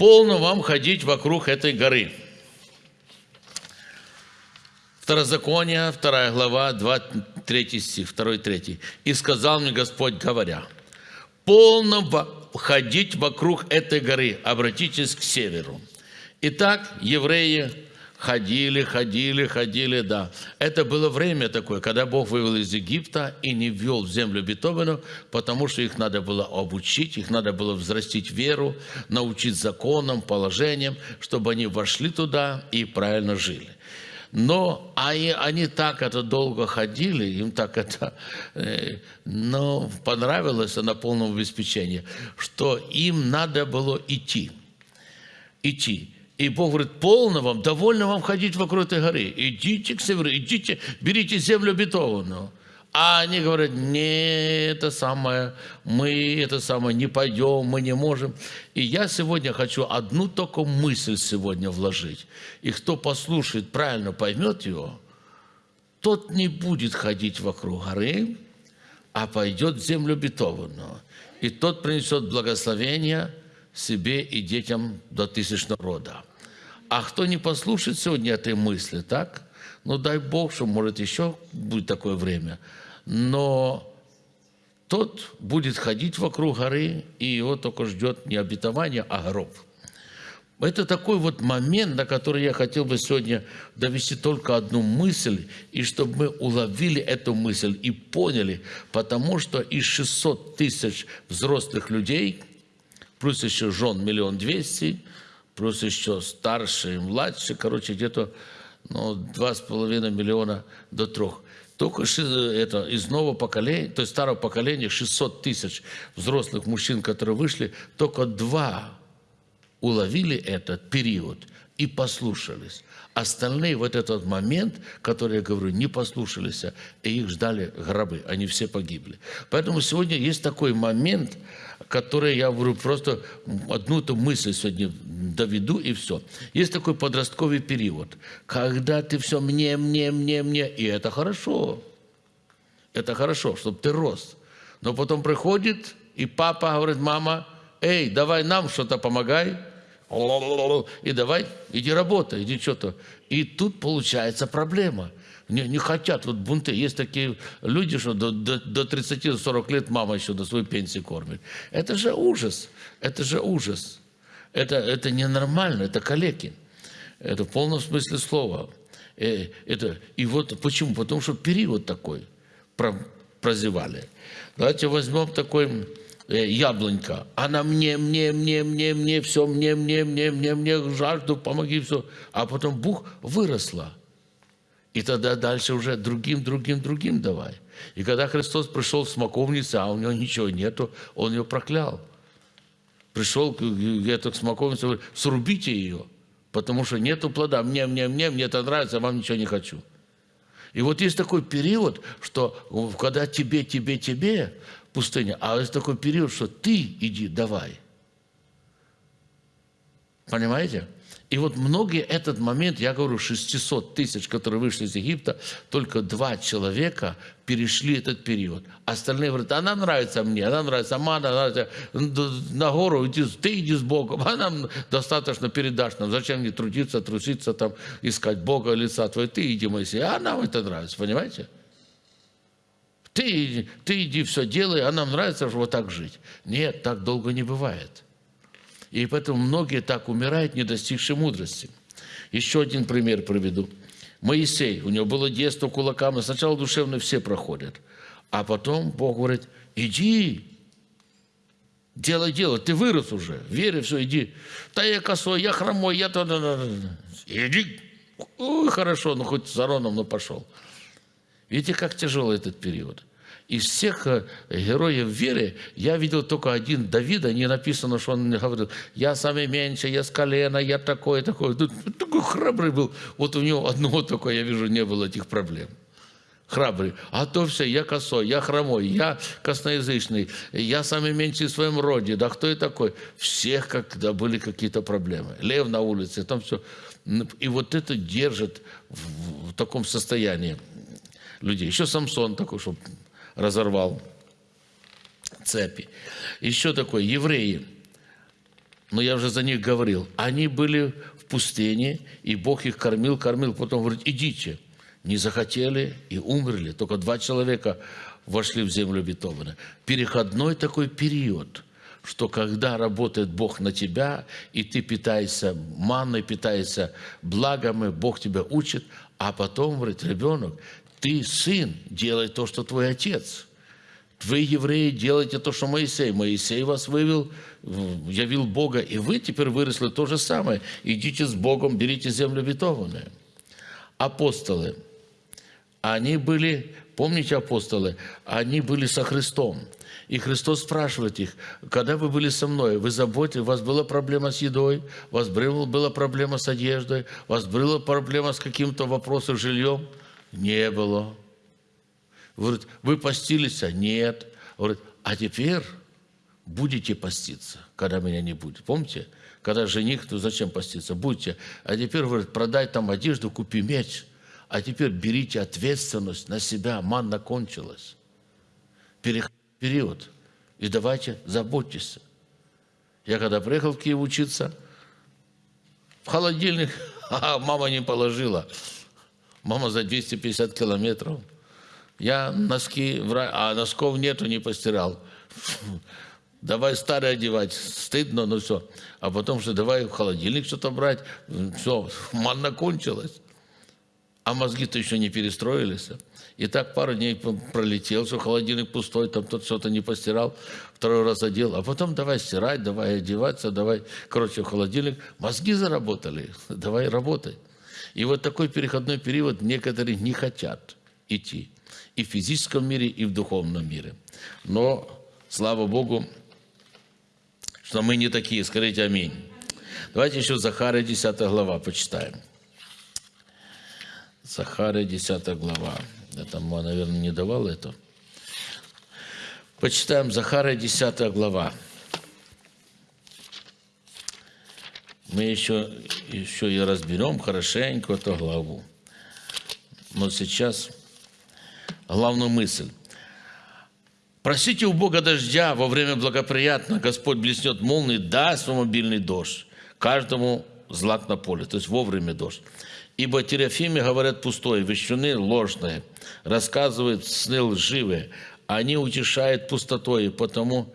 полно вам ходить вокруг этой горы. Второзаконие, 2 глава, 2, 3 стих, 2, 3. «И сказал мне Господь, говоря, полно ходить вокруг этой горы, обратитесь к северу». Итак, евреи ходили, ходили, ходили, да. Это было время такое, когда Бог вывел из Египта и не ввел в землю обетованную, потому что их надо было обучить, их надо было взрастить веру, научить законам, положениям, чтобы они вошли туда и правильно жили. Но они, они так это долго ходили, им так это э, ну, понравилось на полном обеспечении, что им надо было идти. Идти. И Бог говорит, полно вам, довольно вам ходить вокруг этой горы. Идите к северу, идите, берите землю обетованную. А они говорят, не, это самое, мы это самое не пойдем, мы не можем. И я сегодня хочу одну только мысль сегодня вложить. И кто послушает, правильно поймет его, тот не будет ходить вокруг горы, а пойдет в землю обетованную. И тот принесет благословение себе и детям до тысячного рода. А кто не послушает сегодня этой мысли, так? Ну, дай Бог, что, может, еще будет такое время – но тот будет ходить вокруг горы, и его только ждет не обетование, а гроб. Это такой вот момент, на который я хотел бы сегодня довести только одну мысль, и чтобы мы уловили эту мысль и поняли, потому что из 600 тысяч взрослых людей, плюс еще жен миллион двести, плюс еще старшие младшие, короче, где-то ну, 2,5 миллиона до трех – только это, из нового поколения, то есть старого поколения, 600 тысяч взрослых мужчин, которые вышли, только два уловили этот период и послушались. Остальные в этот момент, который я говорю, не послушались, и их ждали гробы, они все погибли. Поэтому сегодня есть такой момент, который я говорю, просто одну эту мысль сегодня доведу и все. Есть такой подростковый период, когда ты все мне, мне, мне, мне, и это хорошо. Это хорошо, чтобы ты рос. Но потом приходит, и папа говорит, мама, эй, давай нам что-то помогай, и давай, иди работай, иди что-то. И тут получается проблема. Не, не хотят, вот бунты. Есть такие люди, что до, до, до 30-40 лет мама еще до своей пенсии кормит. Это же ужас, это же ужас. Это, это ненормально, это калеки. Это в полном смысле слова. Э, это, и вот почему? Потому что период такой прозевали. Давайте возьмем такой э, яблонька. Она мне, мне, мне, мне, мне, все, мне, мне, мне, мне, мне, жажду, помоги, все. А потом бух выросла. И тогда дальше уже другим, другим, другим давай. И когда Христос пришел в смоковницу, а у него ничего нету, он ее проклял пришел где-то к смоковнице, говорит, срубите ее, потому что нету плода. Мне, мне, мне, мне это нравится, а вам ничего не хочу. И вот есть такой период, что когда тебе, тебе, тебе пустыня, а есть такой период, что ты иди, давай. Понимаете? И вот многие этот момент, я говорю, 600 тысяч, которые вышли из Египта, только два человека перешли этот период. Остальные говорят, она нравится мне, она нравится, она нравится, на гору иди, ты иди с Богом, а нам достаточно передашь нам, зачем мне трудиться, труситься, там, искать Бога, лица твоего, ты иди, Моисей, а нам это нравится, понимаете? Ты, ты иди все делай, а нам нравится вот так жить. Нет, так долго не бывает. И поэтому многие так умирают, не достигшие мудрости. Еще один пример приведу. Моисей, у него было детство кулаками, сначала душевно все проходят, а потом Бог говорит, иди, делай дело, ты вырос уже, вере, все, иди. Да я косой, я хромой, я то, иди. Ой, хорошо, ну хоть с Ароном, но пошел. Видите, как тяжелый этот период из всех э, героев веры я видел только один Давида, не написано, что он говорил, я самый меньший, я с колена, я такой, такой. Такой храбрый был. Вот у него одного только, я вижу, не было этих проблем. Храбрый. А то все, я косой, я хромой, я косноязычный, я самый меньший в своем роде. Да кто я такой? Всех, когда были какие-то проблемы. Лев на улице, там все. И вот это держит в, в таком состоянии людей. Еще Самсон такой, чтобы разорвал цепи. Еще такое, евреи. но я уже за них говорил, они были в пустыне, и Бог их кормил, кормил, потом говорит, идите. Не захотели и умерли. Только два человека вошли в землю обетованную. Переходной такой период, что когда работает Бог на тебя, и ты питаешься манной, питаешься благами, Бог тебя учит, а потом, говорит, ребенок, ты сын, делай то, что твой отец – вы, евреи, делаете то, что Моисей. Моисей вас вывел, явил Бога, и вы теперь выросли то же самое. Идите с Богом, берите землю обетованную. Апостолы, они были, помните апостолы, они были со Христом. И Христос спрашивает их, когда вы были со мной, вы заботились, у вас была проблема с едой, у вас была проблема с одеждой, у вас была проблема с каким-то вопросом жильем? Не было. Говорит, вы постились? А нет. Говорит, а теперь будете поститься, когда меня не будет. Помните? Когда жених, то зачем поститься? Будьте. А теперь, говорит, продай там одежду, купи меч. А теперь берите ответственность на себя. Манна кончилась. Период. И давайте заботьтесь. Я когда приехал в Киев учиться, в холодильник мама не положила. Мама за 250 километров – я носки, а носков нету, не постирал. Давай старые одевать, стыдно, но все. А потом что, давай в холодильник что-то брать. Все, манна кончилась. А мозги-то еще не перестроились. И так пару дней пролетел, что холодильник пустой, там тот что-то не постирал, второй раз одел. А потом давай стирать, давай одеваться, давай, короче, в холодильник. Мозги заработали, давай работай. И вот такой переходной период некоторые не хотят идти и в физическом мире, и в духовном мире. Но, слава Богу, что мы не такие. Скажите аминь. Давайте еще Захария 10 глава почитаем. Захария 10 глава. Я там, наверное, не давал это. Почитаем Захария 10 глава. Мы еще, еще и разберем хорошенько эту главу. Но сейчас главную мысль. Просите у Бога дождя во время благоприятно, Господь блеснет молнии, даст вам обильный дождь, каждому злак на поле, то есть вовремя дождь. Ибо Терафиме говорят пустое, вещуны ложные, рассказывают сны лживые, они утешают пустотой, потому,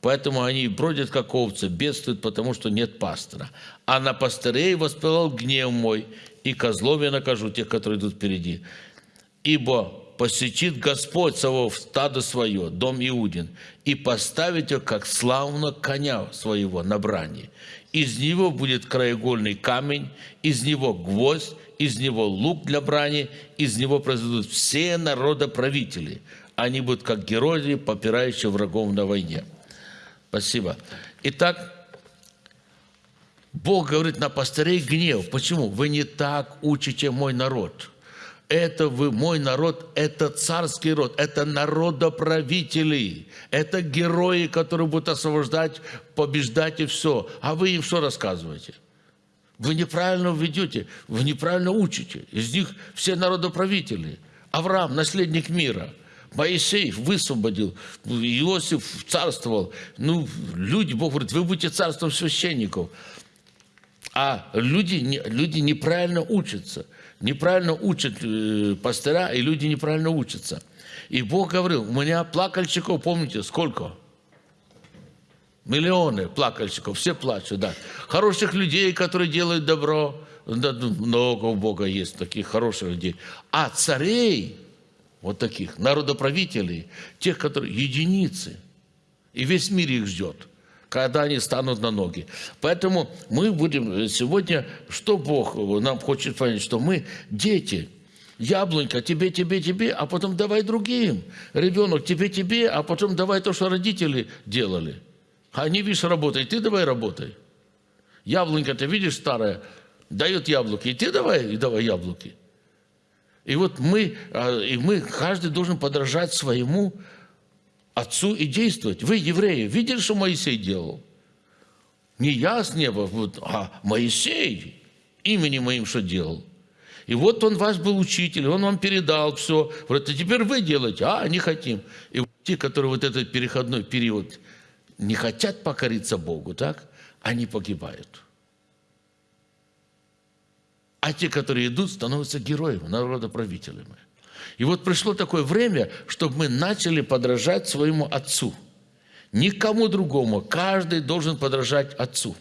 поэтому они бродят, как овцы, бедствуют, потому что нет пастора. А на пастырей воспылал гнев мой, и козлов я накажу тех, которые идут впереди. Ибо посетит Господь Савов стадо свое, дом Иудин, и поставит его, как славно коня своего на брани. Из него будет краеугольный камень, из него гвоздь, из него лук для брани, из него произойдут все народоправители. Они будут как герои, попирающие врагов на войне. Спасибо. Итак, Бог говорит на пастырей гнев. Почему? Вы не так учите мой народ это вы, мой народ, это царский род, это народоправители, это герои, которые будут освобождать, побеждать и все. А вы им что рассказываете? Вы неправильно ведете, вы неправильно учите. Из них все народоправители. Авраам, наследник мира. Моисей высвободил, Иосиф царствовал. Ну, люди, Бог говорит, вы будете царством священников. А люди, люди неправильно учатся неправильно учат э, пастора, и люди неправильно учатся. И Бог говорил, у меня плакальщиков, помните, сколько? Миллионы плакальщиков, все плачут, да. Хороших людей, которые делают добро, много у Бога есть таких хороших людей. А царей, вот таких, народоправителей, тех, которые единицы, и весь мир их ждет когда они станут на ноги. Поэтому мы будем сегодня, что Бог нам хочет понять, что мы дети, яблонька, тебе, тебе, тебе, а потом давай другим. Ребенок, тебе, тебе, а потом давай то, что родители делали. Они, видишь, работают, ты давай работай. Яблонька, ты видишь, старая, дает яблоки, и ты давай, и давай яблоки. И вот мы, а, и мы, каждый должен подражать своему отцу и действовать. Вы, евреи, видели, что Моисей делал? Не я с неба, а Моисей именем моим что делал. И вот он ваш был учитель, он вам передал все. Говорит, а теперь вы делаете, а не хотим. И те, которые вот этот переходной период не хотят покориться Богу, так, они погибают. А те, которые идут, становятся героями, народоправителями. И вот пришло такое время, чтобы мы начали подражать своему Отцу. Никому другому. Каждый должен подражать Отцу.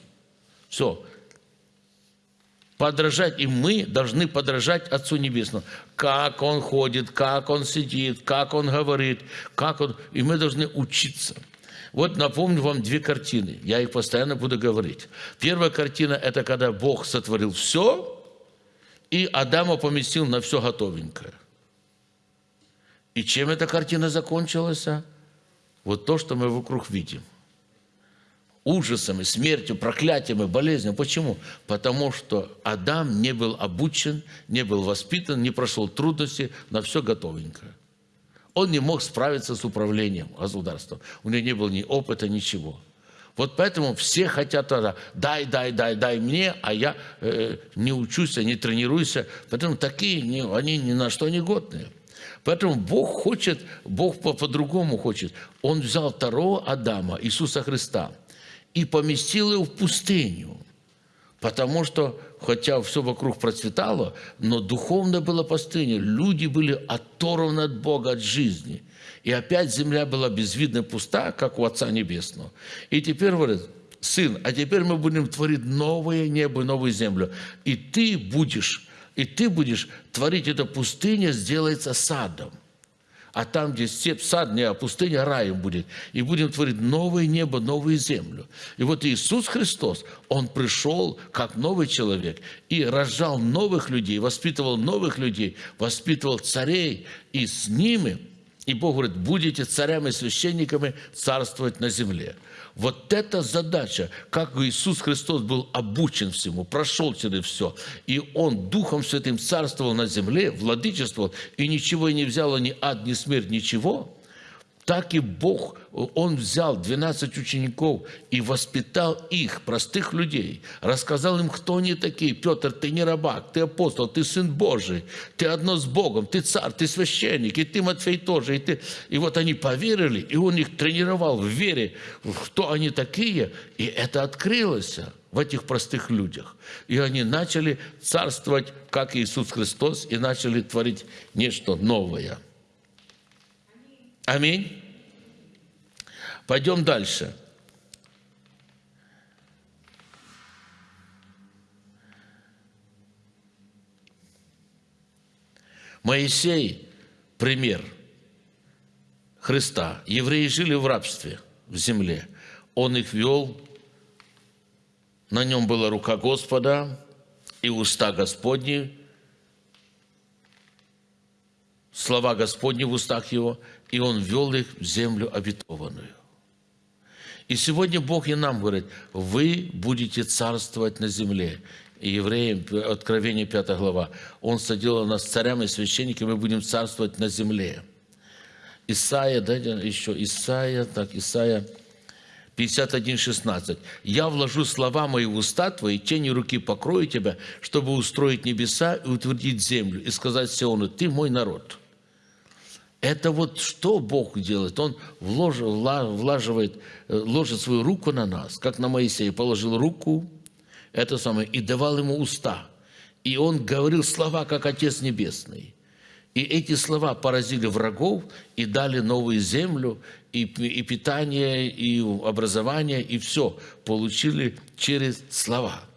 Все. Подражать, и мы должны подражать Отцу Небесному. Как Он ходит, как Он сидит, как Он говорит, как Он... И мы должны учиться. Вот напомню вам две картины. Я их постоянно буду говорить. Первая картина – это когда Бог сотворил все, и Адама поместил на все готовенькое. И чем эта картина закончилась? А? Вот то, что мы вокруг видим. Ужасами, смертью, проклятиями, болезнью. Почему? Потому что Адам не был обучен, не был воспитан, не прошел трудности, на все готовенькое. Он не мог справиться с управлением государством. У него не было ни опыта, ничего. Вот поэтому все хотят дай, дай, дай, дай мне, а я э, не учусь, не тренируюсь. Поэтому такие, не, они ни на что не годные. Поэтому Бог хочет, Бог по-другому по хочет. Он взял второго Адама, Иисуса Христа, и поместил его в пустыню. Потому что, хотя все вокруг процветало, но духовно была пустыня. Люди были оторваны от Бога, от жизни. И опять земля была безвидно пуста, как у Отца Небесного. И теперь говорит, сын, а теперь мы будем творить новое небо, новую землю. И ты будешь и ты будешь творить эту пустыню, сделается садом. А там, где степь, сад не, а пустыня раем будет. И будем творить новое небо, новую землю. И вот Иисус Христос, Он пришел как новый человек и рожал новых людей, воспитывал новых людей, воспитывал царей. И с ними, и Бог говорит, будете царями и священниками царствовать на земле. Вот эта задача, как Иисус Христос был обучен всему, прошел через все, и Он Духом Святым царствовал на земле, владычествовал, и ничего не взяло ни ад, ни смерть, ничего – так и Бог, Он взял 12 учеников и воспитал их, простых людей, рассказал им, кто они такие. Петр, ты не рабак, ты апостол, ты сын Божий, ты одно с Богом, ты царь, ты священник, и ты, Матфей, тоже. И, ты... и вот они поверили, и Он их тренировал в вере, кто они такие, и это открылось в этих простых людях. И они начали царствовать, как Иисус Христос, и начали творить нечто новое – Аминь. Пойдем дальше. Моисей – пример Христа. Евреи жили в рабстве в земле. Он их вел, на нем была рука Господа и уста Господни, слова Господни в устах его, и Он вел их в землю обетованную. И сегодня Бог и нам говорит, вы будете царствовать на земле. И евреям, Откровение 5 глава, Он садил нас царями и священниками, мы будем царствовать на земле. Исайя, дайте еще, Исайя, так, Исайя 51, 16. «Я вложу слова мои в уста твои, тени руки покрою тебя, чтобы устроить небеса и утвердить землю, и сказать Сиону, ты мой народ». Это вот что Бог делает? Он влож, влаживает, э, ложит свою руку на нас, как на Моисея, положил руку, это самое, и давал ему уста. И он говорил слова, как Отец Небесный. И эти слова поразили врагов и дали новую землю, и, и питание, и образование, и все получили через слова –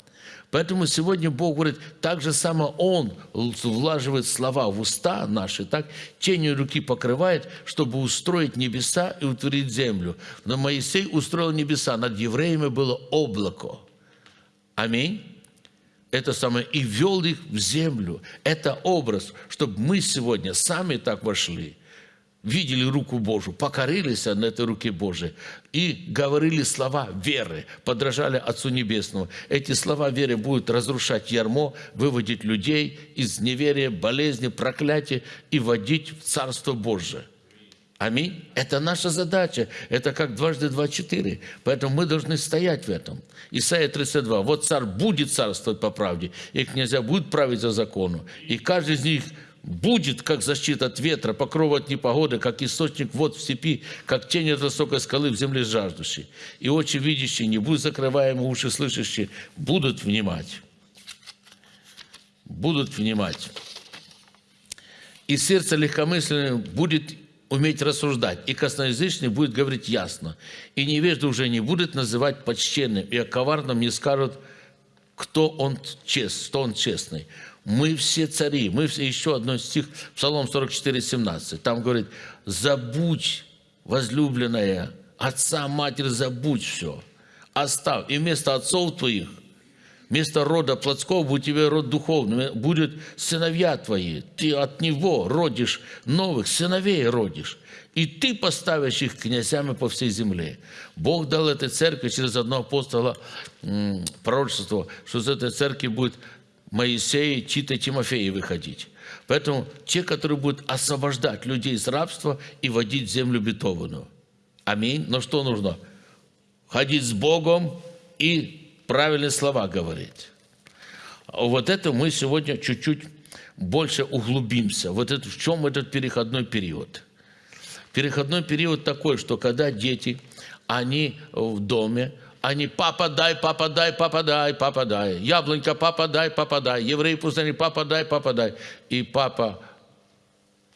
Поэтому сегодня Бог говорит, так же само Он влаживает слова в уста наши, так тенью руки покрывает, чтобы устроить небеса и утвердить землю. Но Моисей устроил небеса, над евреями было облако. Аминь. Это самое, и вел их в землю. Это образ, чтобы мы сегодня сами так вошли – видели руку Божию, покорились на этой руке Божией и говорили слова веры, подражали Отцу Небесному. Эти слова веры будут разрушать ярмо, выводить людей из неверия, болезни, проклятия и водить в Царство Божие. Аминь. Это наша задача. Это как дважды два четыре. Поэтому мы должны стоять в этом. Исайя 32. Вот царь будет царствовать по правде, и князья будут править за закону. И каждый из них будет, как защита от ветра, покров от непогоды, как источник вод в степи, как тень от высокой скалы в земле жаждущей. И очи видящие, не будут закрываемы, уши слышащие, будут внимать. Будут внимать. И сердце легкомысленное будет уметь рассуждать, и косноязычный будет говорить ясно, и невежда уже не будет называть почтенным, и о коварном не скажут, кто он, чест, кто он честный. Мы все цари, мы все, еще одно стих, Псалом 44, 17, там говорит, забудь, возлюбленная, отца, матерь, забудь все, оставь, и вместо отцов твоих Вместо рода плотского будет тебе род духовный, будет сыновья твои. Ты от него родишь новых сыновей родишь. И ты поставишь их князями по всей земле. Бог дал этой церкви через одного апостола пророчество, что из этой церкви будет Моисей, Тита, Тимофей выходить. Поэтому те, которые будут освобождать людей из рабства и водить в землю бетованную. Аминь. Но что нужно? Ходить с Богом и правильные слова говорить. Вот это мы сегодня чуть-чуть больше углубимся. Вот это, в чем этот переходной период? Переходной период такой, что когда дети, они в доме, они папа дай, папа дай, папа дай, папа дай. Яблонька, папа дай, папа дай. Евреи пустыни, папа дай, папа дай. И папа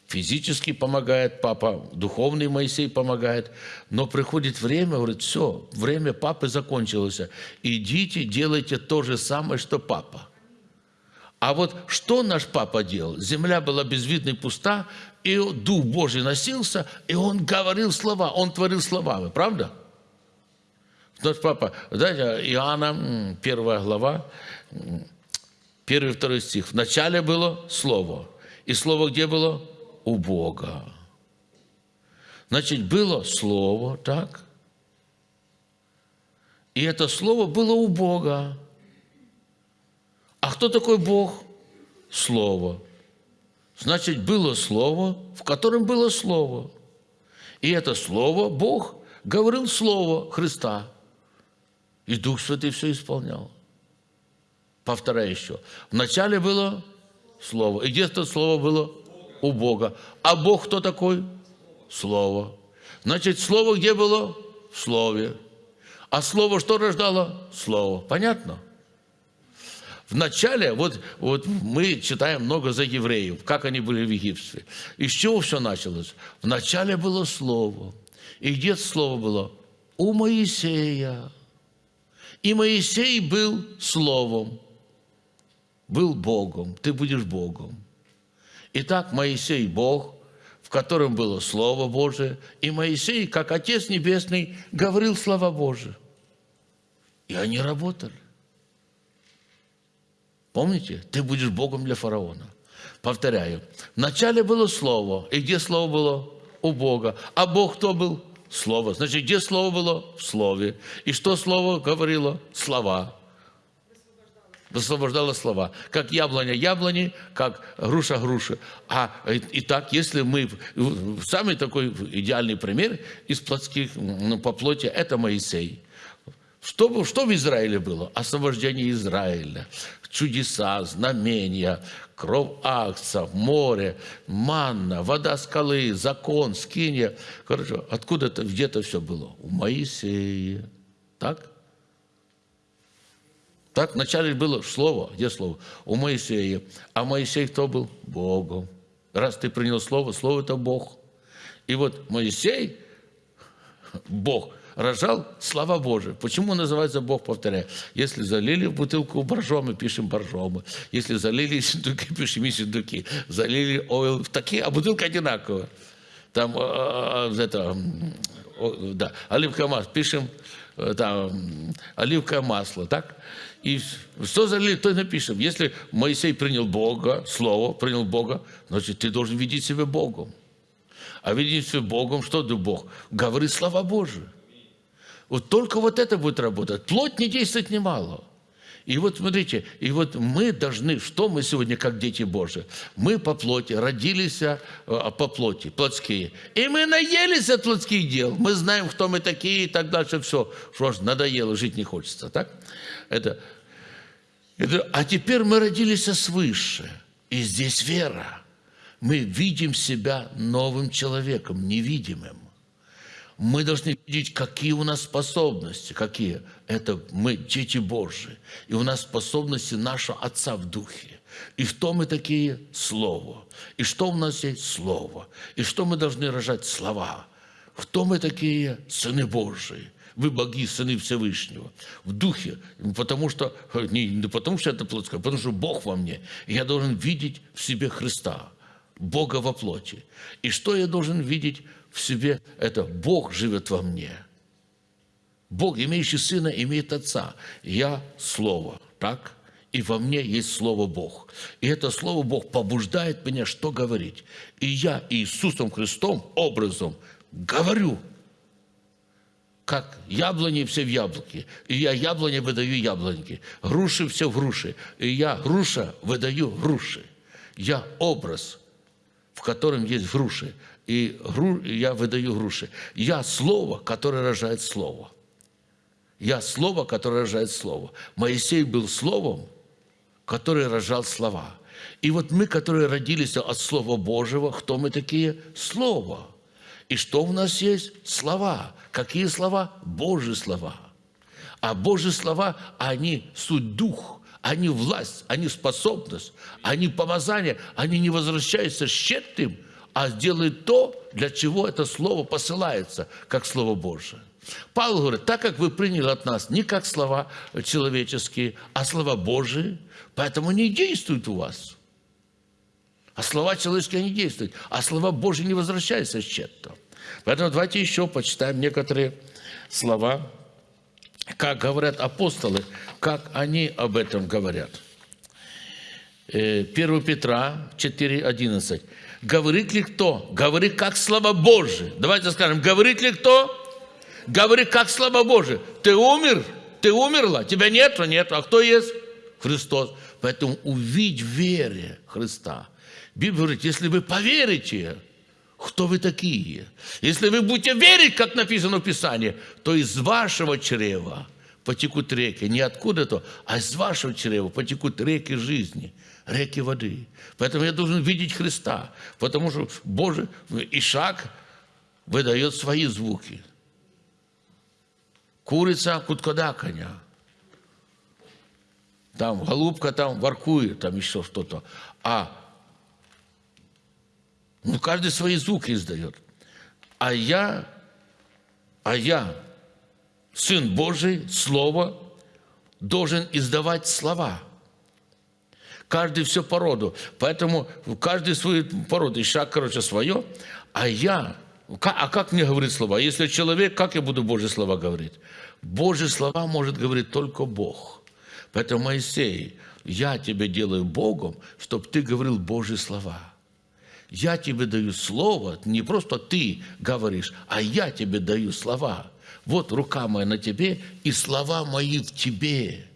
физически помогает папа, духовный Моисей помогает, но приходит время, говорит, все, время папы закончилось, идите, делайте то же самое, что папа. А вот что наш папа делал? Земля была безвидна и пуста, и Дух Божий носился, и он говорил слова, он творил слова, правда? Наш папа, знаете, Иоанна, первая глава, первый второй стих. Вначале было Слово. И Слово где было? у Бога. Значит, было Слово, так? И это Слово было у Бога. А кто такой Бог? Слово. Значит, было Слово, в котором было Слово. И это Слово, Бог говорил Слово Христа. И Дух Святый все исполнял. Повторяю еще. Вначале было Слово. И где это Слово было? у Бога. А Бог кто такой? Слово. Значит, Слово где было? В Слове. А Слово что рождало? Слово. Понятно? Вначале, вот, вот мы читаем много за евреев, как они были в Египте. Из чего все началось? Вначале было Слово. И где Слово было? У Моисея. И Моисей был Словом, был Богом. Ты будешь Богом. Итак, Моисей – Бог, в котором было Слово Божие, и Моисей, как Отец Небесный, говорил слова Божие. И они работали. Помните? Ты будешь Богом для фараона. Повторяю. Вначале было Слово. И где Слово было? У Бога. А Бог кто был? Слово. Значит, где Слово было? В Слове. И что Слово говорило? Слова высвобождала слова. Как яблоня яблони, как груша груши. А и так, если мы... Самый такой идеальный пример из плотских, ну, по плоти, это Моисей. Что, что в Израиле было? Освобождение Израиля, чудеса, знамения, кровь акцев, море, манна, вода скалы, закон, скинья. Хорошо, откуда-то, где-то все было? У Моисея. Так? Так вначале было слово. Где слово? У Моисея. А Моисей кто был? Богом. Раз ты принял слово, слово это Бог. И вот Моисей, Бог, рожал слова Божие. Почему называется Бог, повторяю? Если залили в бутылку боржомы, пишем боржомы. Если залили синдуки, пишем и синдуки. Залили ойл, такие, а бутылка одинаковая. Там, э, э, это, да, оливковое масло, пишем э, там, оливковое масло, так? И что залили, то и напишем. Если Моисей принял Бога, Слово, принял Бога, значит, ты должен видеть себя Богом. А видеть себя Богом, что ты Бог? Говори слова Божии. Вот только вот это будет работать. Плоть не действует немало. И вот смотрите, и вот мы должны, что мы сегодня как дети Божии? Мы по плоти, родились а, по плоти, плотские. И мы наелись от плотских дел. Мы знаем, кто мы такие и так дальше. Все, что ж, надоело, жить не хочется. Так? Это а теперь мы родились свыше, и здесь вера. Мы видим себя новым человеком, невидимым. Мы должны видеть, какие у нас способности. Какие? Это мы дети Божьи. И у нас способности нашего Отца в Духе. И что мы такие? Слово. И что у нас есть? Слово. И что мы должны рожать? Слова. Кто мы такие? Сыны Божии. Вы боги, сыны Всевышнего. В духе. Потому что, не, не потому что это плотское, а потому что Бог во мне. Я должен видеть в себе Христа. Бога во плоти. И что я должен видеть в себе? Это Бог живет во мне. Бог, имеющий Сына, имеет Отца. Я – Слово. Так? И во мне есть Слово Бог. И это Слово Бог побуждает меня, что говорить. И я Иисусом Христом образом говорю, как яблони все в яблоке, и я яблони выдаю яблоньки, груши все в груши, и я груша выдаю груши. Я образ, в котором есть груши, и я выдаю груши. Я слово, которое рожает слово. Я слово, которое рожает слово. Моисей был словом, который рожал слова. И вот мы, которые родились от Слова Божьего, кто мы такие? Слово. И что у нас есть? Слова. Какие слова? Божьи слова. А Божьи слова, они суть дух, они власть, они способность, они помазание, они не возвращаются щедрым, а делают то, для чего это слово посылается, как Слово Божие. Павел говорит, так как вы приняли от нас не как слова человеческие, а слова Божии, поэтому не действуют у вас. А слова человеческие не действуют, а слова Божьи не возвращаются с чем-то. Поэтому давайте еще почитаем некоторые слова, как говорят апостолы, как они об этом говорят. 1 э, Петра 4,11. Говорит ли кто? Говорит как слова Божие. Давайте скажем, говорит ли кто? Говорит как слова Божие. Ты умер? Ты умерла? Тебя нету? Нет. А кто есть? Христос. Поэтому увидь вере Христа. Библия говорит, если вы поверите, кто вы такие? Если вы будете верить, как написано в Писании, то из вашего чрева потекут реки. Не откуда-то, а из вашего чрева потекут реки жизни, реки воды. Поэтому я должен видеть Христа, потому что Божий Ишак выдает свои звуки. Курица куткодаканья. Там голубка там воркует, там еще что-то. А ну, каждый свои звуки издает. А я, а я, Сын Божий, Слово, должен издавать слова. Каждый все по роду. Поэтому каждый свою породу. Ишак, короче, свое. А я, а как мне говорить слова? Если человек, как я буду Божьи слова говорить? Божьи слова может говорить только Бог. Поэтому, Моисей, я тебя делаю Богом, чтобы ты говорил Божьи слова я тебе даю слово, не просто ты говоришь, а я тебе даю слова. Вот рука моя на тебе, и слова мои в тебе,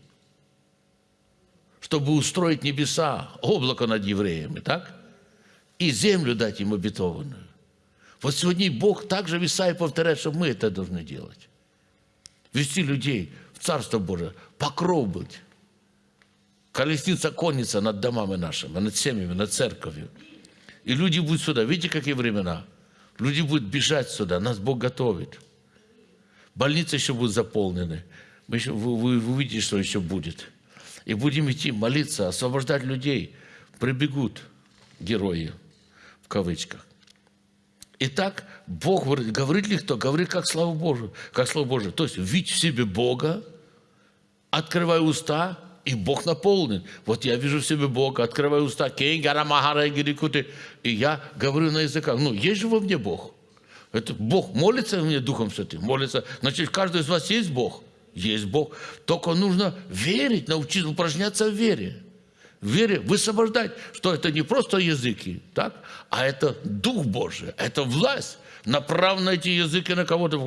чтобы устроить небеса, облако над евреями, так? И землю дать им обетованную. Вот сегодня Бог также веса и повторяет, что мы это должны делать. Вести людей в Царство Божие, покров быть. Колесница конница над домами нашими, над семьями, над церковью. И люди будут сюда. Видите, какие времена? Люди будут бежать сюда. Нас Бог готовит. Больницы еще будут заполнены. Мы еще, вы, вы увидите, что еще будет. И будем идти молиться, освобождать людей. Прибегут герои, в кавычках. Итак, Бог говорит, говорит ли кто? Говорит, как слава Божию, как слава Божию. То есть, видь в себе Бога, открывай уста, и Бог наполнен. Вот я вижу в себе Бога, открываю уста, и я говорю на языках. Ну, есть же во мне Бог. Это Бог молится мне Духом Святым, молится. Значит, каждый из вас есть Бог. Есть Бог. Только нужно верить, научиться упражняться в вере. В вере высвобождать, что это не просто языки, так? а это Дух Божий, это власть. Направ на эти языки на кого-то.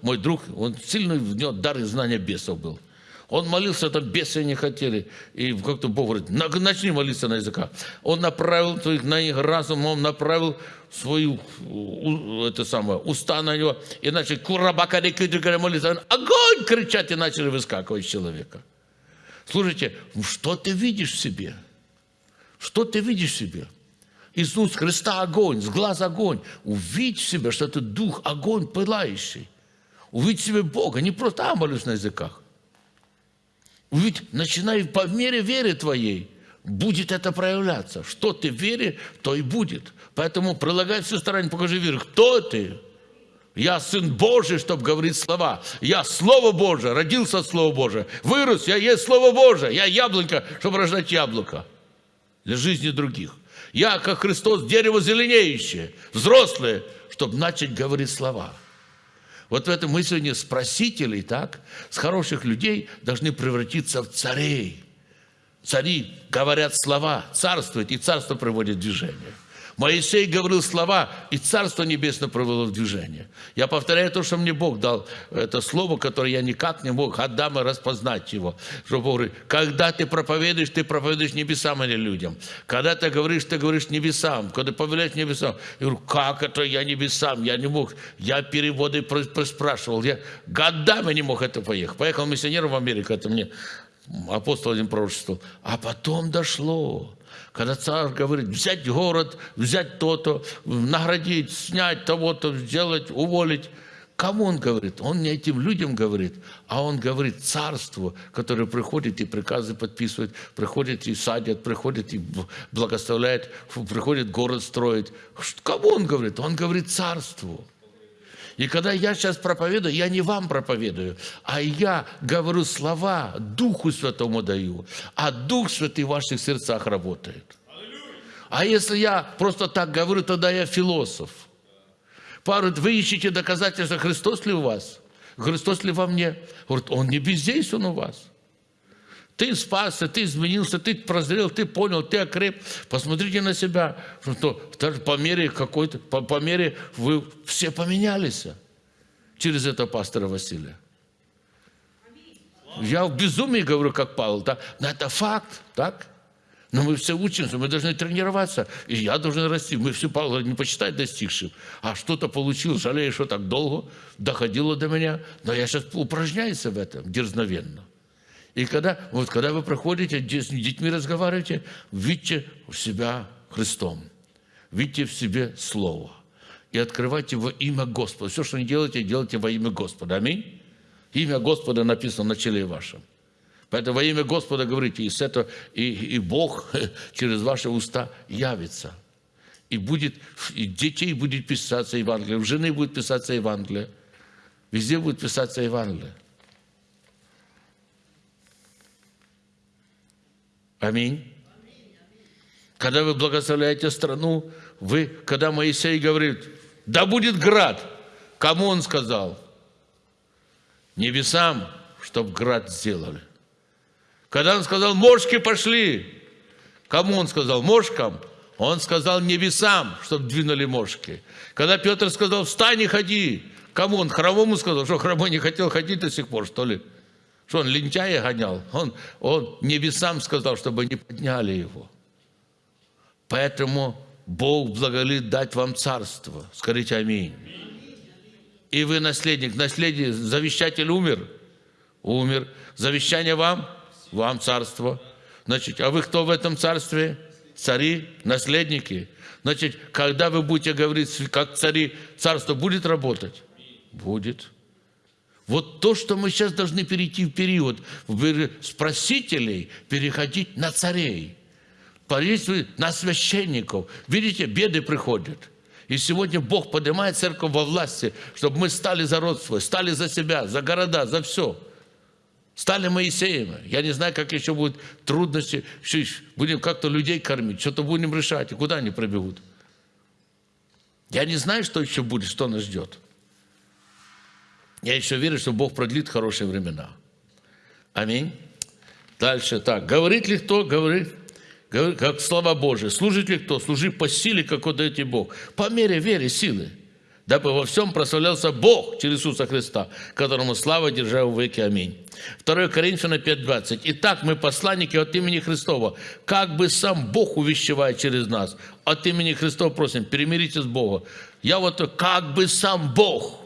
Мой друг, он сильный, него дар и знания бесов был. Он молился, там бесы не хотели. И как-то Бог говорит, начни молиться на языках. Он направил на них разум, он направил свою, это самое, уста на него, и начали курабакари молиться. Он, огонь кричать, и начали выскакивать человека. Слушайте, что ты видишь в себе? Что ты видишь в себе? Иисус Христа огонь, с глаз огонь. Увидь в себе, что это дух, огонь пылающий. Увидь в себе Бога, не просто а, молюсь на языках. Увидь, начинай по мере веры твоей, будет это проявляться. Что ты вере, то и будет. Поэтому прилагай всю старание, покажи веру. Кто ты? Я Сын Божий, чтобы говорить слова. Я Слово Божие, родился от Слова Божия. Вырос, я есть Слово Божие. Я яблонька, чтобы рождать яблоко для жизни других. Я, как Христос, дерево зеленеющее, взрослое, чтобы начать говорить слова. Вот в этом мы сегодня с так, с хороших людей должны превратиться в царей. Цари говорят слова, царствуют, и царство приводит в движение. Моисей говорил слова, и Царство Небесное провело в движение. Я повторяю то, что мне Бог дал, это слово, которое я никак не мог отдам и распознать его. Что Бог говорит, когда ты проповедуешь, ты проповедуешь небесам, а не людям. Когда ты говоришь, ты говоришь небесам. Когда повелеваешь небесам. Я говорю, как это я небесам? Я не мог. Я переводы спрашивал. Я годами не мог это поехать. Поехал миссионером в Америку, это мне апостол один пророчествовал. А потом дошло. Когда царь говорит, взять город, взять то-то, наградить, снять того-то, сделать, уволить. Кому он говорит? Он не этим людям говорит, а он говорит царству, которое приходит и приказы подписывает, приходит и садят, приходит и благословляет, приходит город строить. Кому он говорит? Он говорит царству. И когда я сейчас проповедую, я не вам проповедую, а я говорю слова, Духу Святому даю, а Дух Святый в ваших сердцах работает. А если я просто так говорю, тогда я философ. Пару, вы ищете доказательства, Христос ли у вас? Христос ли во мне? Говорит, Он не бездействует у вас. Ты спасся, ты изменился, ты прозрел, ты понял, ты окреп. Посмотрите на себя, что по мере какой-то, по, по мере вы все поменялись через это пастора Василия. Я в безумии говорю, как Павел, да? но это факт, так? Но мы все учимся, мы должны тренироваться. И я должен расти. Мы все, Павел не почитать достигшим. А что-то получил, жалею, что так долго доходило до меня. Но я сейчас упражняюсь в этом дерзновенно. И когда, вот, когда вы проходите, с детьми разговариваете, видите в себя Христом. Видите в себе Слово. И открывайте во имя Господа. Все, что не делаете, делайте во имя Господа. Аминь. Имя Господа написано на челе вашем. Поэтому во имя Господа говорите, и, с этого, и, и Бог через ваши уста явится. И будет, и детей будет писаться Евангелие, в жены будет писаться Евангелие, везде будет писаться Евангелие. Аминь. Когда вы благословляете страну, вы, когда Моисей говорит, да будет град, кому он сказал? Небесам, чтобы град сделали. Когда он сказал, мошки пошли, кому он сказал? Мошкам. Он сказал небесам, чтобы двинули мошки. Когда Петр сказал, встань и ходи, кому он? Хромому сказал, что хромой не хотел ходить до сих пор, что ли? Что он лентяя гонял? Он, он небесам сказал, чтобы не подняли его. Поэтому Бог благоволит дать вам царство. Скажите аминь. И вы наследник. Наследие, завещатель умер. Умер. Завещание вам? Вам царство. Значит, а вы кто в этом царстве? Цари, наследники. Значит, когда вы будете говорить, как цари, царство будет работать? Будет. Вот то, что мы сейчас должны перейти в период с просителей, переходить на царей, на священников. Видите, беды приходят. И сегодня Бог поднимает церковь во власти, чтобы мы стали за род стали за себя, за города, за все. Стали Моисеями. Я не знаю, как еще будут трудности. Будем как-то людей кормить, что-то будем решать. И куда они пробегут? Я не знаю, что еще будет, что нас ждет. Я еще верю, что Бог продлит хорошие времена. Аминь. Дальше так. Говорит ли кто? Говорит. Говорит, как слова Божие. Служит ли кто? Служи по силе, как дает тебе Бог. По мере веры, силы. Дабы во всем прославлялся Бог через Иисуса Христа, которому слава держа в веки. Аминь. 2 Коринфянам 5.20. Итак, мы посланники от имени Христова, как бы сам Бог увещевает через нас. От имени Христова просим, перемирите с Богом. Я вот как бы сам Бог.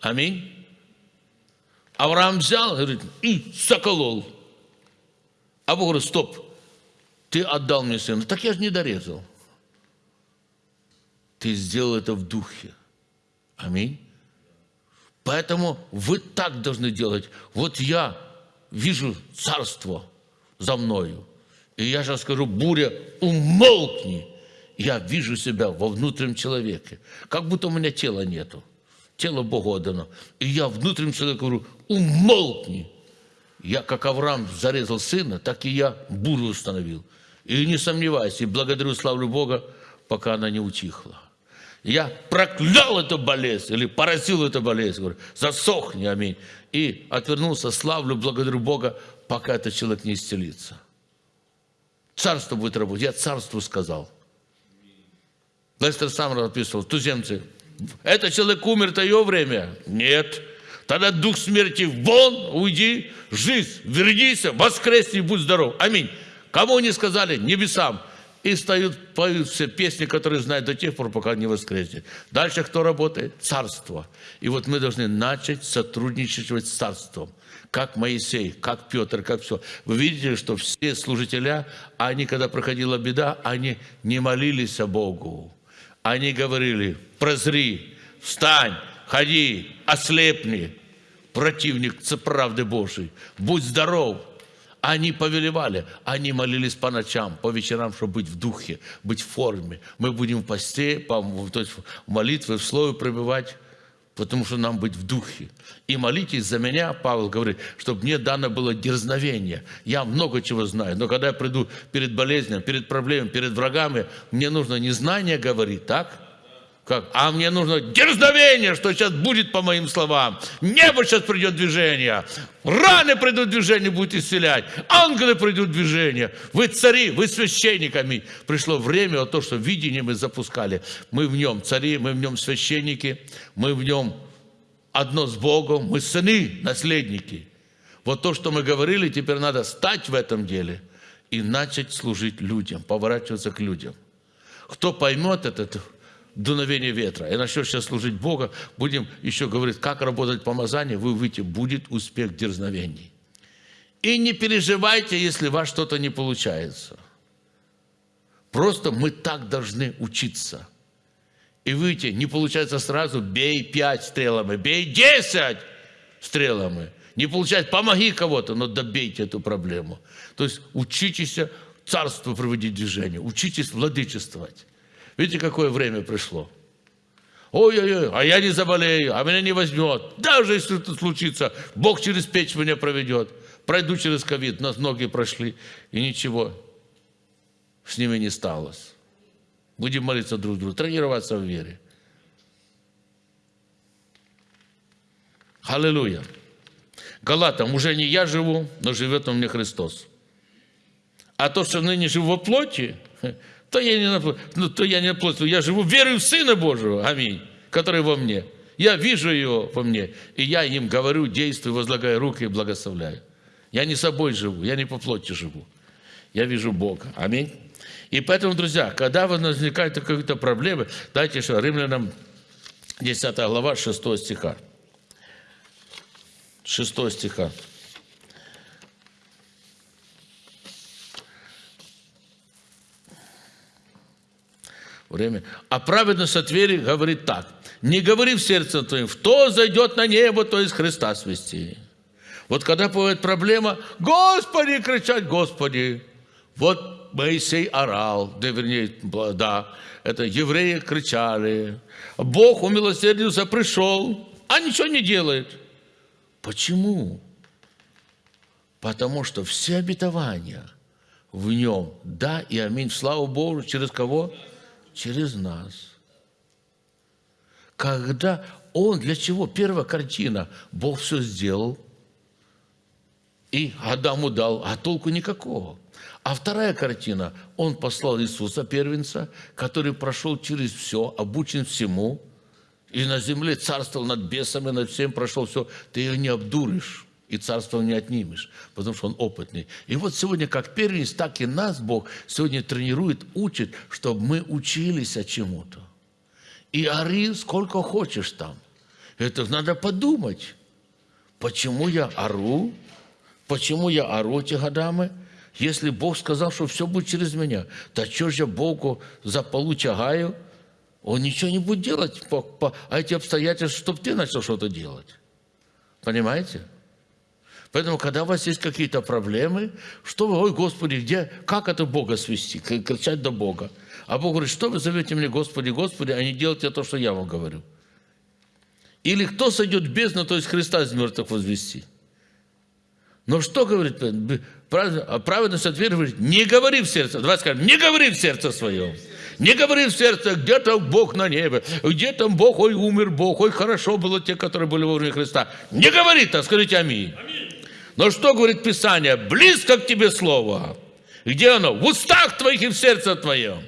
Аминь Авраам взял говорит, и соколол. А Бог говорит, стоп, ты отдал мне сына. Так я же не дорезал. ты сделал это в духе. Аминь. Поэтому вы так должны делать. Вот я вижу царство за мною. И я сейчас скажу, буря, умолкни. Я вижу себя во внутреннем человеке. Как будто у меня тела нету. Тело Богу отдано. И я внутреннем человеке говорю, умолкни. Я, как Авраам зарезал сына, так и я бурю установил. И не сомневайся, и благодарю, славлю Бога, пока она не утихла. Я проклял эту болезнь или поразил эту болезнь. Говорю, засохни, аминь. И отвернулся, славлю, благодарю Бога, пока этот человек не исцелится. Царство будет работать. Я царству сказал. Лестер сам написывал, туземцы, этот человек умер, это его время? Нет. Тогда дух смерти вон, уйди, жизнь, вернись, воскресни, будь здоров. Аминь. Кому они сказали? Небесам и стают, поют все песни, которые знают до тех пор, пока не воскреснет. Дальше кто работает? Царство. И вот мы должны начать сотрудничать с царством. Как Моисей, как Петр, как все. Вы видите, что все служителя, они, когда проходила беда, они не молились о Богу. Они говорили, прозри, встань, ходи, ослепни, противник правды Божией, будь здоров, они повелевали, они молились по ночам, по вечерам, чтобы быть в духе, быть в форме. Мы будем в посте, то есть в молитве, в слове пробивать, потому что нам быть в духе. И молитесь за меня, Павел говорит, чтобы мне дано было дерзновение. Я много чего знаю, но когда я приду перед болезнью, перед проблемами, перед врагами, мне нужно не знание говорить, так? Как? А мне нужно дерзновение, что сейчас будет по моим словам. Небо сейчас придет движение. Раны придут движение, будет исцелять. Ангелы придут движение. Вы цари, вы священниками. Пришло время, вот то, что видение мы запускали. Мы в нем цари, мы в нем священники, мы в нем одно с Богом, мы сыны, наследники. Вот то, что мы говорили, теперь надо стать в этом деле и начать служить людям, поворачиваться к людям. Кто поймет это, дуновение ветра, и начнешь сейчас служить Бога, будем еще говорить, как работать помазание, вы увидите, будет успех дерзновений. И не переживайте, если у вас что-то не получается. Просто мы так должны учиться. И выйти, не получается сразу, бей пять стрелами, бей десять стрелами. Не получается, помоги кого-то, но добейте эту проблему. То есть учитесь царство проводить движение, учитесь владычествовать. Видите, какое время пришло? Ой-ой-ой, а я не заболею, а меня не возьмет. Даже если это случится, Бог через печь меня проведет. Пройду через ковид, нас многие прошли, и ничего с ними не сталось. Будем молиться друг другу, тренироваться в вере. Аллилуйя. Галатам, уже не я живу, но живет во мне Христос. А то, что ныне живу во плоти, то я не на, ну, то я не на плоть, я живу верой в Сына Божьего, аминь, который во мне. Я вижу его во мне, и я им говорю, действую, возлагаю руки и благословляю. Я не собой живу, я не по плоти живу. Я вижу Бога. Аминь. И поэтому, друзья, когда возникают какие-то проблемы, дайте что, Римлянам 10 глава 6 стиха. 6 стиха. Время. А праведность от веры говорит так. Не говори в сердце твоем, кто зайдет на небо, то из Христа свести. Вот когда бывает проблема, Господи, кричать, Господи. Вот Моисей орал, да, вернее, да, это евреи кричали. Бог умилосердился, пришел, а ничего не делает. Почему? Потому что все обетования в нем, да и аминь, слава Богу, через кого? Через нас. Когда Он, для чего? Первая картина, Бог все сделал, и Адаму дал, а толку никакого. А вторая картина, Он послал Иисуса, первенца, который прошел через все, обучен всему, и на земле царствовал над бесами, над всем прошел все. Ты ее не обдуришь и царство не отнимешь, потому что он опытный. И вот сегодня как первенец, так и нас Бог сегодня тренирует, учит, чтобы мы учились чему-то. И ори сколько хочешь там. Это надо подумать. Почему я ору? Почему я ору эти годами? Если Бог сказал, что все будет через меня, то что же Богу за полу чагаю? он ничего не будет делать, по, по, а эти обстоятельства, чтобы ты начал что-то делать. Понимаете? Поэтому, когда у вас есть какие-то проблемы, что вы, ой, Господи, где, как это Бога свести, кричать до Бога. А Бог говорит, что вы зовете мне Господи, Господи, а не делайте то, что я вам говорю. Или кто сойдет в бездну, то есть Христа из мертвых возвести. Но что говорит? Праведность ответ говорит, не говори в сердце. Давайте скажем, не говори в сердце своем. Не говори в сердце, где там Бог на небе, где там Бог, ой, умер Бог, ой, хорошо было те, которые были во время Христа. Не говори так, скажите аминь. Но что говорит Писание? Близко к тебе Слово. Где оно? В устах твоих и в сердце твоем.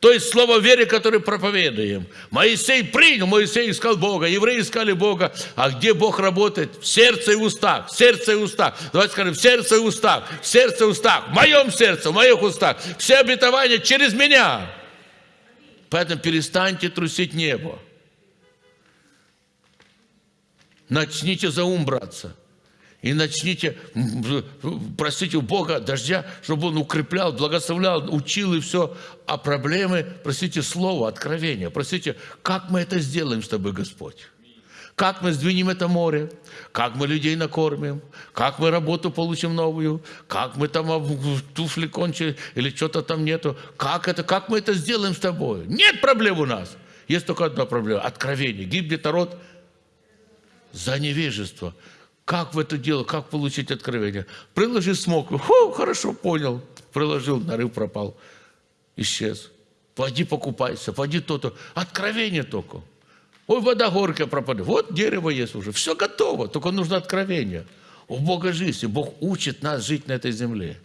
То есть слово веры, которое проповедуем. Моисей принял, Моисей искал Бога, евреи искали Бога. А где Бог работает? В сердце и устах, в сердце и устах. Давайте скажем, в сердце и устах, в сердце и устах, в моем сердце, в моих устах. Все обетования через меня. Поэтому перестаньте трусить небо. Начните за ум браться и начните просить у Бога дождя, чтобы Он укреплял, благословлял, учил и все. А проблемы, просите Слово, откровения. Просите, как мы это сделаем с тобой, Господь? Как мы сдвинем это море? Как мы людей накормим? Как мы работу получим новую? Как мы там туфли кончили или что-то там нету? Как это? Как мы это сделаем с тобой? Нет проблем у нас. Есть только одна проблема – откровение. Гибнет народ за невежество. Как в это дело, как получить откровение? Приложи смог. Фу, хорошо, понял. Приложил, нарыв пропал. Исчез. Пойди покупайся, пойди то-то. Откровение только. Ой, вода горькая пропадет. Вот дерево есть уже. Все готово, только нужно откровение. У Бога жизнь, и Бог учит нас жить на этой земле.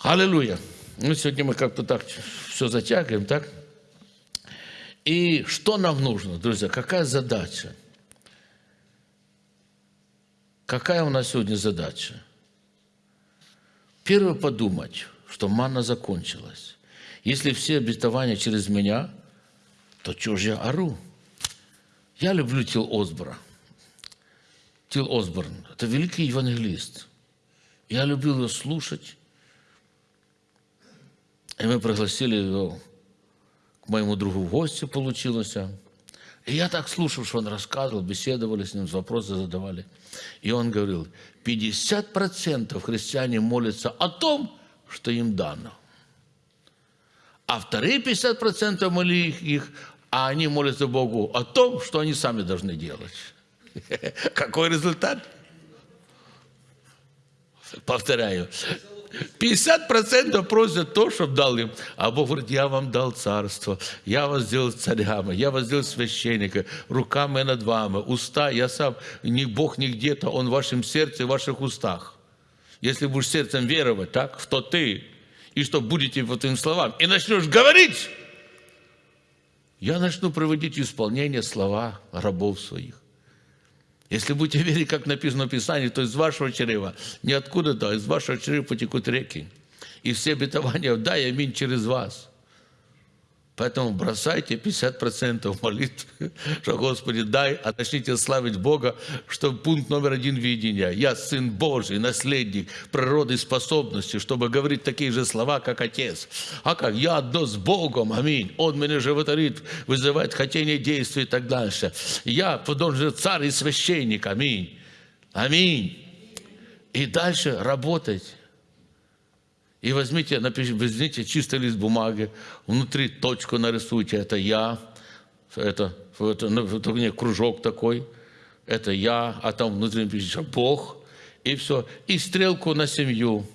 Аллилуйя. Ну, сегодня мы как-то так все затягиваем, так? И что нам нужно, друзья? Какая задача? Какая у нас сегодня задача? Первое подумать, что манна закончилась. Если все обетования через меня, то что же я ору? Я люблю Тил Осбора. Тил Осборн – это великий евангелист. Я любил его слушать. И мы пригласили его к моему другу в гости, получилось. И я так слушал, что он рассказывал, беседовали с ним, вопросы задавали. И он говорил, 50% христиане молятся о том, что им дано. А вторые 50% моли их, а они молятся Богу о том, что они сами должны делать. Какой результат? Повторяю, 50% просят то, чтобы дал им. А Бог говорит, я вам дал царство, я вас сделал царями, я вас сделал священника, руками над вами, уста, я сам, не Бог не где-то, Он в вашем сердце, в ваших устах. Если будешь сердцем веровать, так, в то ты, и что будете по твоим словам, и начнешь говорить, я начну проводить исполнение слова рабов своих. Если будете верить, как написано в Писании, то из вашего чрева, не откуда-то, а из вашего чрева потекут реки. И все обетования, дай аминь через вас. Поэтому бросайте 50% молитв, что Господи дай, а начните славить Бога, что пункт номер один видения. Я Сын Божий, наследник природы способности, чтобы говорить такие же слова, как Отец. А как? Я одно с Богом, аминь. Он меня животворит, вызывает хотение действия и так дальше. Я же царь и священник, аминь. Аминь. И дальше работать и возьмите, напишите, возьмите чистый лист бумаги, внутри точку нарисуйте, это я, это, это, это не, кружок такой, это я, а там внутри напишите Бог, и все. И стрелку на семью.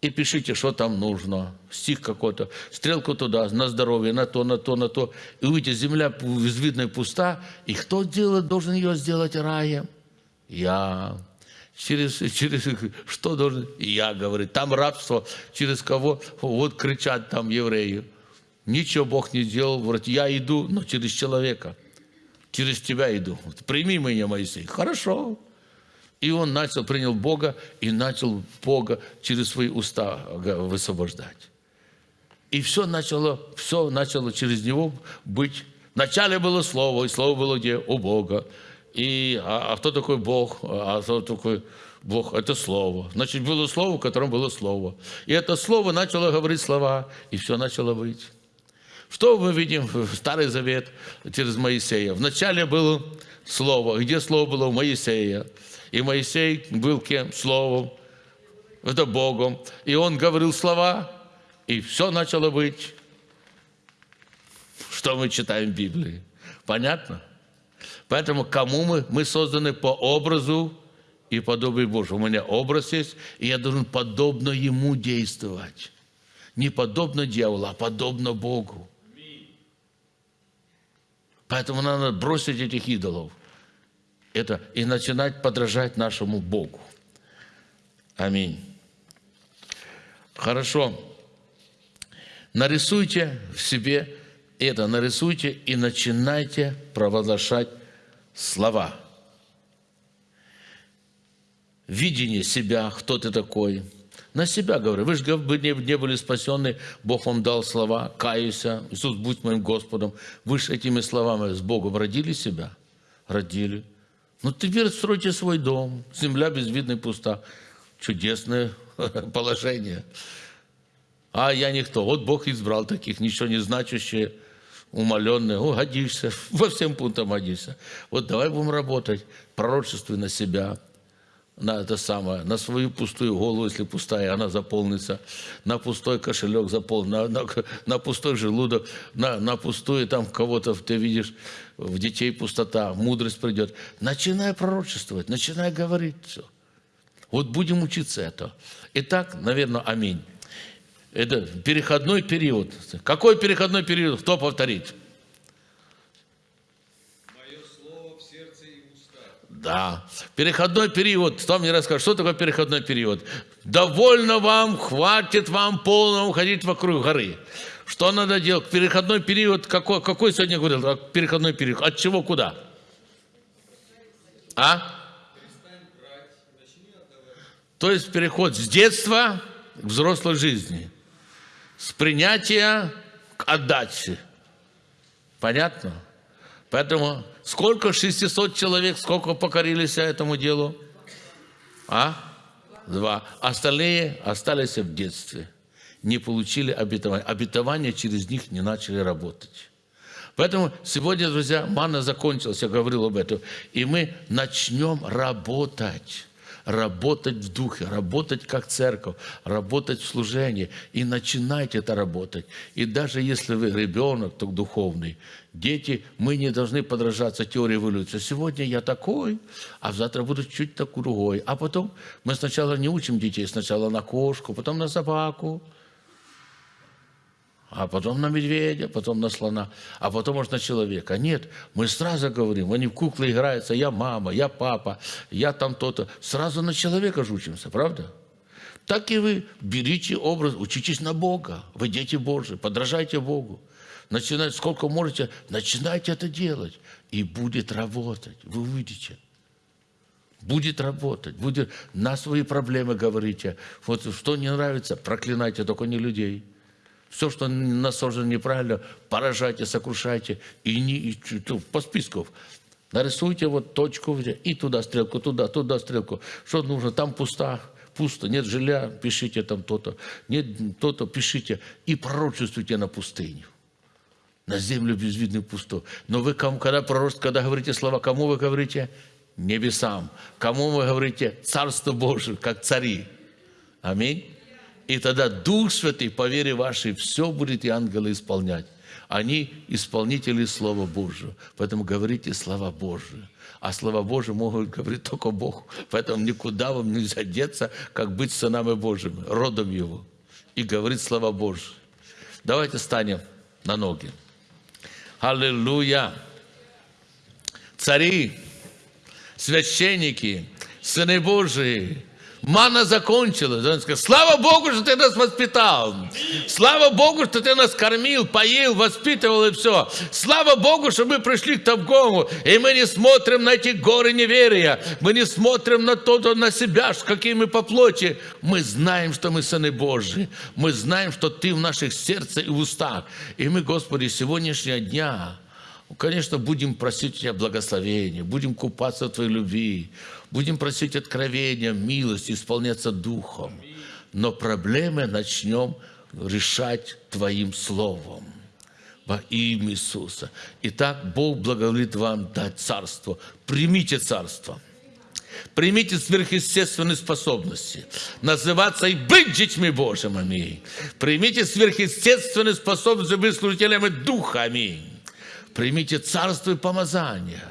И пишите, что там нужно. Стих какой-то. Стрелку туда, на здоровье, на то, на то, на то. И увидите, земля безвидная пуста. И кто делает, должен ее сделать раем? Я. Через, через что должен? Я, говорю, там рабство, через кого? Вот кричат там евреи. Ничего Бог не сделал, говорит, я иду, но через человека. Через тебя иду. Прими меня, Моисей. Хорошо. И он начал, принял Бога и начал Бога через свои уста высвобождать. И все начало, все начало через него быть. Вначале было Слово, и Слово было где? У Бога. И, а, а кто такой Бог? А кто такой Бог? Это Слово. Значит, было Слово, в котором было Слово. И это Слово начало говорить слова, и все начало быть. Что мы видим в Старый Завет через Моисея? Вначале было Слово. Где Слово было? У Моисея. И Моисей был кем? Словом. Это Богом. И он говорил слова, и все начало быть. Что мы читаем в Библии? Понятно? Поэтому кому мы? Мы созданы по образу и подобию Божьему. У меня образ есть, и я должен подобно Ему действовать. Не подобно дьяволу, а подобно Богу. Поэтому надо бросить этих идолов. Это и начинать подражать нашему Богу. Аминь. Хорошо. Нарисуйте в себе это, нарисуйте и начинайте провозглашать слова. Видение себя, кто ты такой. На себя говорю. Вы же не были спасены, Бог вам дал слова, каюся, Иисус, будь моим Господом. Вы же этими словами с Богом родили себя? Родили. Ну, теперь стройте свой дом. Земля безвидна и пуста. Чудесное положение. А я никто. Вот Бог избрал таких, ничего не значащие умаленные, о, годишься, во всем пунктам годишься. Вот давай будем работать, пророчествуй на себя, на это самое, на свою пустую голову, если пустая, она заполнится, на пустой кошелек заполнен, на, на, на пустой желудок, на, на пустую там кого-то ты видишь, в детей пустота, мудрость придет. Начинай пророчествовать, начинай говорить все. Вот будем учиться это. Итак, наверное, аминь. Это переходной период. Какой переходной период? Кто повторит? Мое слово в сердце и устах. Да. Переходной период. Кто мне расскажет, что такое переходной период? Довольно вам, хватит вам полно уходить вокруг горы. Что надо делать? Переходной период, какой, какой сегодня говорил? Переходной период. От чего куда? А? То есть переход с детства к взрослой жизни с принятия к отдаче. Понятно? Поэтому сколько 600 человек, сколько покорились этому делу? А? Два. Остальные остались в детстве. Не получили обетование. Обетование через них не начали работать. Поэтому сегодня, друзья, мана закончилась, я говорил об этом. И мы начнем работать работать в духе, работать как церковь, работать в служении. И начинайте это работать. И даже если вы ребенок, то духовный, дети, мы не должны подражаться теории эволюции. Сегодня я такой, а завтра буду чуть такой другой. А потом мы сначала не учим детей, сначала на кошку, потом на собаку, а потом на медведя, потом на слона, а потом может на человека. Нет, мы сразу говорим, они в куклы играются, я мама, я папа, я там то-то. Сразу на человека жучимся, правда? Так и вы берите образ, учитесь на Бога, вы дети Божьи, подражайте Богу. Начинайте, сколько можете, начинайте это делать, и будет работать, вы увидите. Будет работать, будет на свои проблемы говорите. Вот что не нравится, проклинайте, только не людей. Все, что насажено неправильно, поражайте, сокрушайте. И, не, и по списку. Нарисуйте вот точку, и туда стрелку, туда, туда стрелку. Что нужно? Там пусто, пусто, нет жилья, пишите там то-то. Нет то-то, пишите. И пророчествуйте на пустыню. На землю безвидную пусту. Но вы, когда пророчествуете, когда говорите слова, кому вы говорите? Небесам. Кому вы говорите? Царство Божие, как цари. Аминь. И тогда Дух Святый, по вере вашей, все будет и ангелы исполнять. Они исполнители Слова Божьего. Поэтому говорите слова Божьи. А слова Божьи могут говорить только Бог. Поэтому никуда вам нельзя деться, как быть сынами Божьими, родом Его. И говорить слова Божьи. Давайте станем на ноги. Аллилуйя! Цари, священники, сыны Божии – Мана закончилась. Он сказал, слава Богу, что ты нас воспитал. Слава Богу, что ты нас кормил, поил, воспитывал и все. Слава Богу, что мы пришли к Тавгому, и мы не смотрим на эти горы неверия. Мы не смотрим на то, на себя, какие мы по плоти. Мы знаем, что мы сыны Божьи. Мы знаем, что ты в наших сердцах и устах. И мы, Господи, сегодняшнего дня Конечно, будем просить у Тебя благословения, будем купаться в Твоей любви, будем просить откровения, милости, исполняться Духом. Но проблемы начнем решать Твоим Словом. во имя Иисуса. Итак, Бог благоволит вам дать царство. Примите царство. Примите сверхъестественные способности. Называться и быть детьми Божьими. Аминь. Примите сверхъестественные способности быть служителями Духа. Аминь. Примите царство и помазание.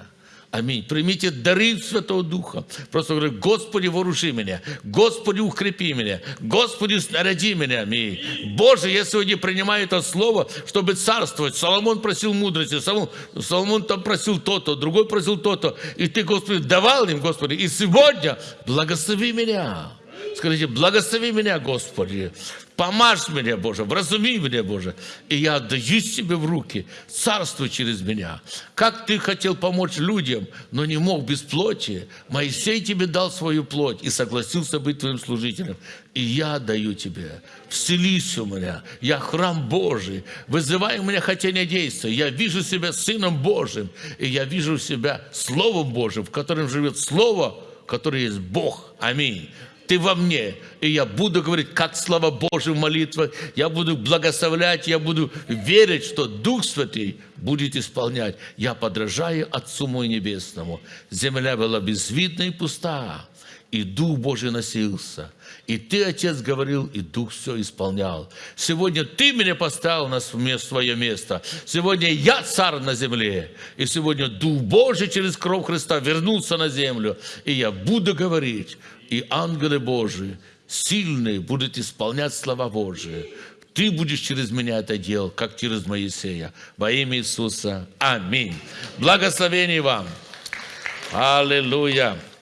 Аминь. Примите дары Святого Духа. Просто говорю, Господи, вооружи меня. Господи, укрепи меня. Господи, снаряди меня. Аминь. Боже, я сегодня принимаю это слово, чтобы царствовать. Соломон просил мудрости. Соломон, Соломон там просил то-то, другой просил то-то. И ты, Господи, давал им, Господи. И сегодня благослови меня. Скажите, благослови меня, Господи. Помажь меня, Боже, вразуми меня, Боже. И я отдаю себе в руки, царствуй через меня. Как ты хотел помочь людям, но не мог без плоти, Моисей тебе дал свою плоть и согласился быть твоим служителем. И я даю тебе, вселись у меня, я храм Божий, вызывай у меня хотение действия. Я вижу себя Сыном Божьим, и я вижу себя Словом Божьим, в котором живет Слово, которое есть Бог. Аминь ты во мне, и я буду говорить, как слава Божия в молитвах, я буду благословлять, я буду верить, что Дух Святый будет исполнять. Я подражаю Отцу мой Небесному. Земля была безвидна и пуста, и Дух Божий носился. И ты, Отец, говорил, и Дух все исполнял. Сегодня ты меня поставил на свое место. Сегодня я царь на земле. И сегодня Дух Божий через кровь Христа вернулся на землю. И я буду говорить, и ангелы Божии, сильные, будут исполнять слова Божии. Ты будешь через меня это делать, как через Моисея. Во имя Иисуса. Аминь. Благословение вам. Аллилуйя.